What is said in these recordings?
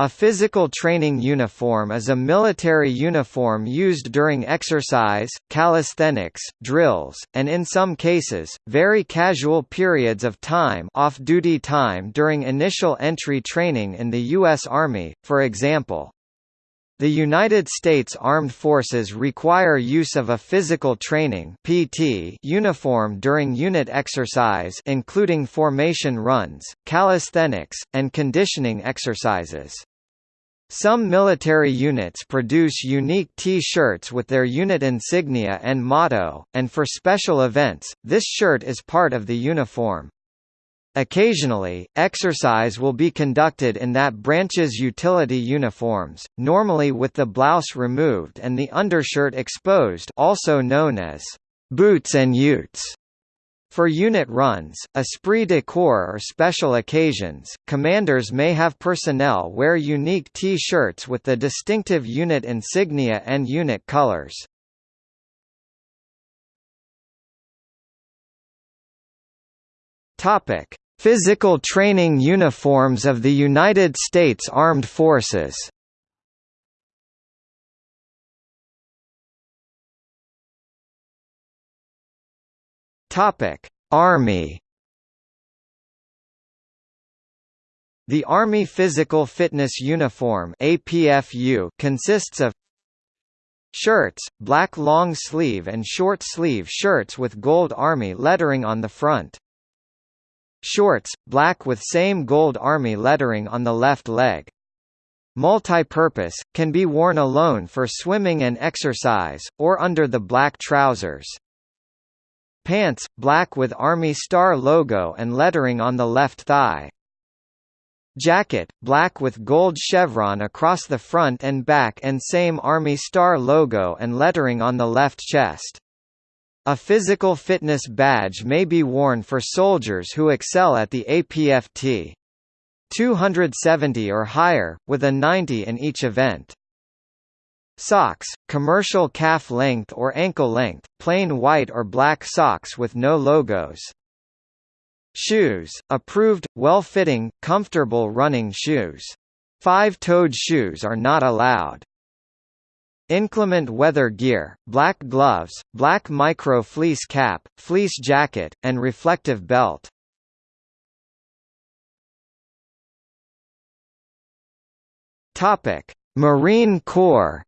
A physical training uniform is a military uniform used during exercise, calisthenics, drills, and in some cases, very casual periods of time off-duty time during initial entry training in the U.S. Army, for example. The United States Armed Forces require use of a physical training (PT) uniform during unit exercise including formation runs, calisthenics, and conditioning exercises. Some military units produce unique T-shirts with their unit insignia and motto, and for special events, this shirt is part of the uniform. Occasionally, exercise will be conducted in that branch's utility uniforms, normally with the blouse removed and the undershirt exposed also known as boots and utes. For unit runs, esprit de corps or special occasions, commanders may have personnel wear unique T-shirts with the distinctive unit insignia and unit colors. Topic: Physical training uniforms of the United States Armed Forces Army The Army Physical Fitness Uniform APFU consists of Shirts, black long sleeve and short sleeve shirts with gold Army lettering on the front. Shorts, black with same gold army lettering on the left leg. Multi-purpose, can be worn alone for swimming and exercise, or under the black trousers. Pants, black with Army Star logo and lettering on the left thigh. Jacket, black with gold chevron across the front and back and same Army Star logo and lettering on the left chest. A physical fitness badge may be worn for soldiers who excel at the APFT. 270 or higher, with a 90 in each event. Socks, commercial calf length or ankle length, plain white or black socks with no logos. Shoes, approved, well-fitting, comfortable running shoes. Five-toed shoes are not allowed. Inclement weather gear, black gloves, black micro fleece cap, fleece jacket, and reflective belt. Topic: Marine Corps.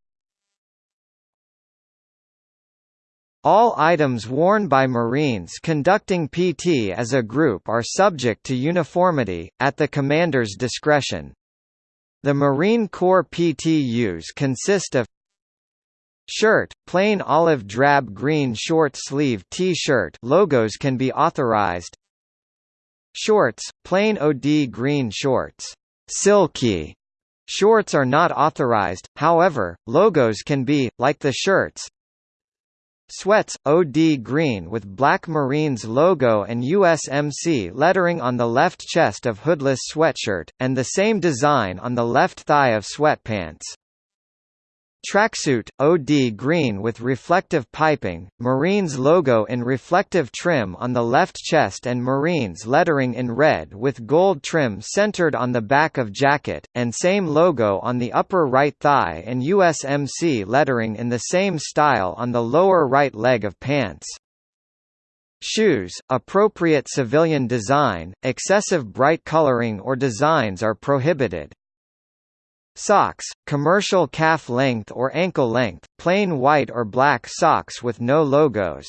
All items worn by Marines conducting PT as a group are subject to uniformity, at the commander's discretion. The Marine Corps PTUs consist of Shirt, plain olive drab green short sleeve T-shirt logos can be authorized. Shorts, plain OD green shorts. Silky shorts are not authorized, however, logos can be, like the shirts. Sweats, OD green with Black Marines logo and USMC lettering on the left chest of hoodless sweatshirt, and the same design on the left thigh of sweatpants. Tracksuit, OD green with reflective piping, Marines logo in reflective trim on the left chest and Marines lettering in red with gold trim centered on the back of jacket, and same logo on the upper right thigh and USMC lettering in the same style on the lower right leg of pants. Shoes, appropriate civilian design, excessive bright coloring or designs are prohibited. Socks, commercial calf length or ankle length, plain white or black socks with no logos.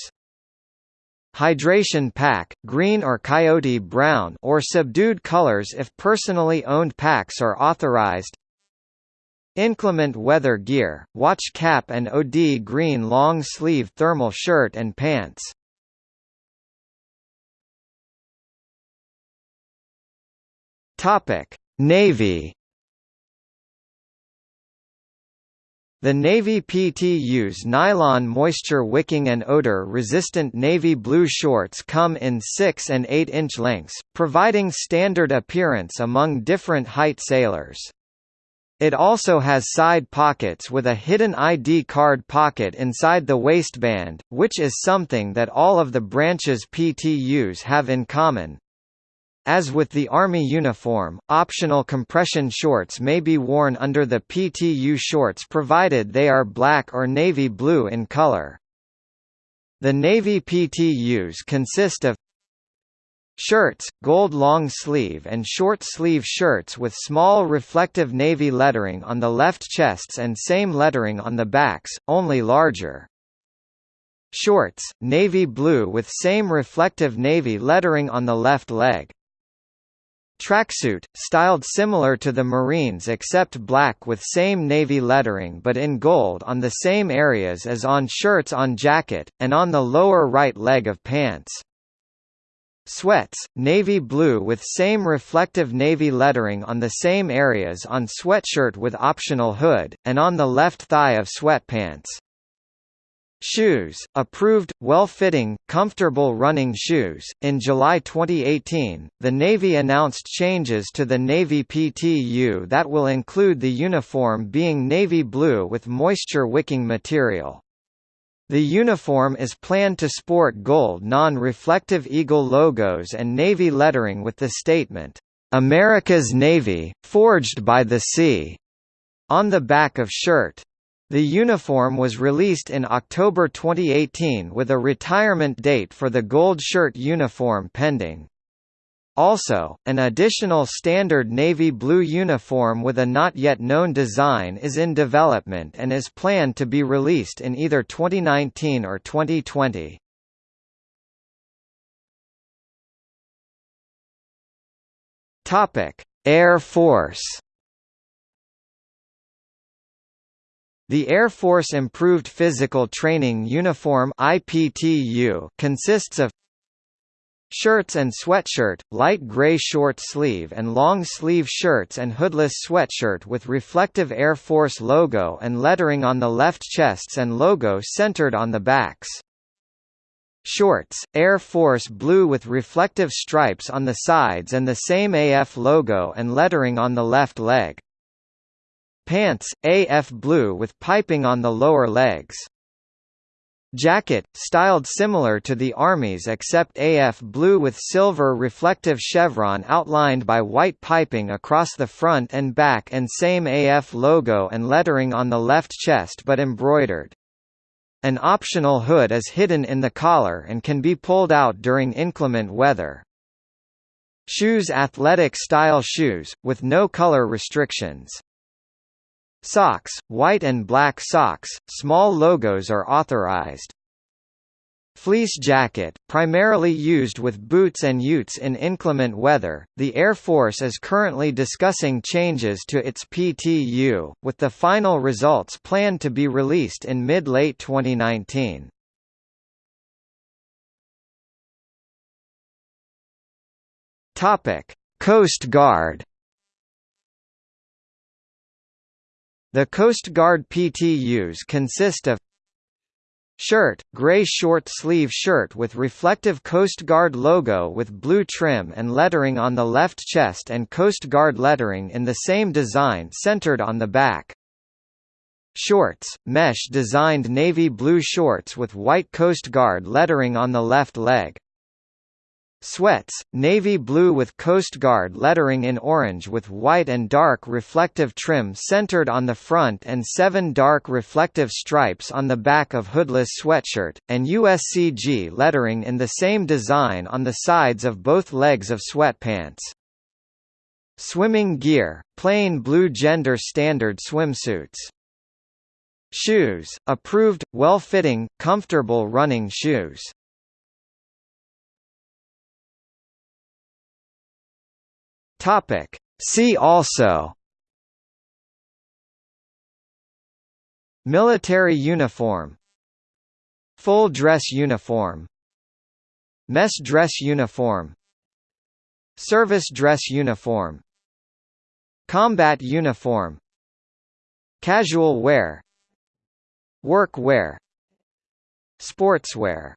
Hydration pack, green or coyote brown or subdued colors if personally owned packs are authorized. Inclement weather gear, watch cap and OD green long sleeve thermal shirt and pants. Topic: Navy The Navy PTU's nylon moisture-wicking and odor-resistant navy blue shorts come in 6 and 8-inch lengths, providing standard appearance among different height sailors. It also has side pockets with a hidden ID card pocket inside the waistband, which is something that all of the branches PTUs have in common. As with the Army uniform, optional compression shorts may be worn under the PTU shorts provided they are black or navy blue in color. The Navy PTUs consist of Shirts, gold long sleeve and short sleeve shirts with small reflective navy lettering on the left chests and same lettering on the backs, only larger. Shorts, navy blue with same reflective navy lettering on the left leg. Tracksuit, styled similar to the Marines except black with same navy lettering but in gold on the same areas as on shirts on jacket, and on the lower right leg of pants. Sweats, navy blue with same reflective navy lettering on the same areas on sweatshirt with optional hood, and on the left thigh of sweatpants. Shoes, approved, well-fitting, comfortable running shoes. In July 2018, the Navy announced changes to the Navy PTU that will include the uniform being navy blue with moisture-wicking material. The uniform is planned to sport gold non-reflective eagle logos and navy lettering with the statement, "America's Navy, forged by the sea," on the back of shirt. The uniform was released in October 2018 with a retirement date for the gold shirt uniform pending. Also, an additional standard navy blue uniform with a not yet known design is in development and is planned to be released in either 2019 or 2020. Topic: Air Force The Air Force Improved Physical Training Uniform IPTU consists of Shirts and sweatshirt, light gray short sleeve and long sleeve shirts and hoodless sweatshirt with reflective Air Force logo and lettering on the left chests and logo centered on the backs. Shorts, Air Force blue with reflective stripes on the sides and the same AF logo and lettering on the left leg. Pants, AF blue with piping on the lower legs. Jacket, styled similar to the Army's except AF blue with silver reflective chevron outlined by white piping across the front and back and same AF logo and lettering on the left chest but embroidered. An optional hood is hidden in the collar and can be pulled out during inclement weather. Shoes Athletic style shoes, with no color restrictions. Socks, white and black socks, small logos are authorized. Fleece jacket, primarily used with boots and utes in inclement weather, the Air Force is currently discussing changes to its PTU, with the final results planned to be released in mid-late 2019. Coast Guard The Coast Guard PTUs consist of Shirt, gray short sleeve shirt with reflective Coast Guard logo with blue trim and lettering on the left chest and Coast Guard lettering in the same design centered on the back. Shorts, mesh designed navy blue shorts with white Coast Guard lettering on the left leg. Sweats, navy blue with Coast Guard lettering in orange with white and dark reflective trim centered on the front and seven dark reflective stripes on the back of hoodless sweatshirt, and USCG lettering in the same design on the sides of both legs of sweatpants. Swimming gear, plain blue gender standard swimsuits. Shoes, approved, well-fitting, comfortable running shoes. Topic. See also Military uniform Full dress uniform Mess dress uniform Service dress uniform Combat uniform Casual wear Work wear Sportswear